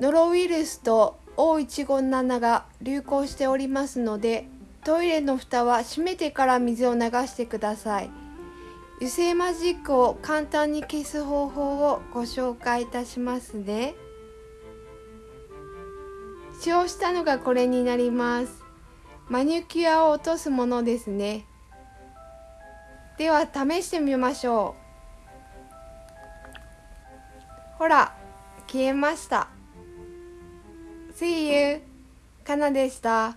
ノロウイルスと O157 が流行しておりますのでトイレの蓋は閉めてから水を流してください。油性マジックを簡単に消す方法をご紹介いたしますね。使用したのがこれになります。マニキュアを落とすものですね。では試してみましょう。ほら消えました。See you! かなでした。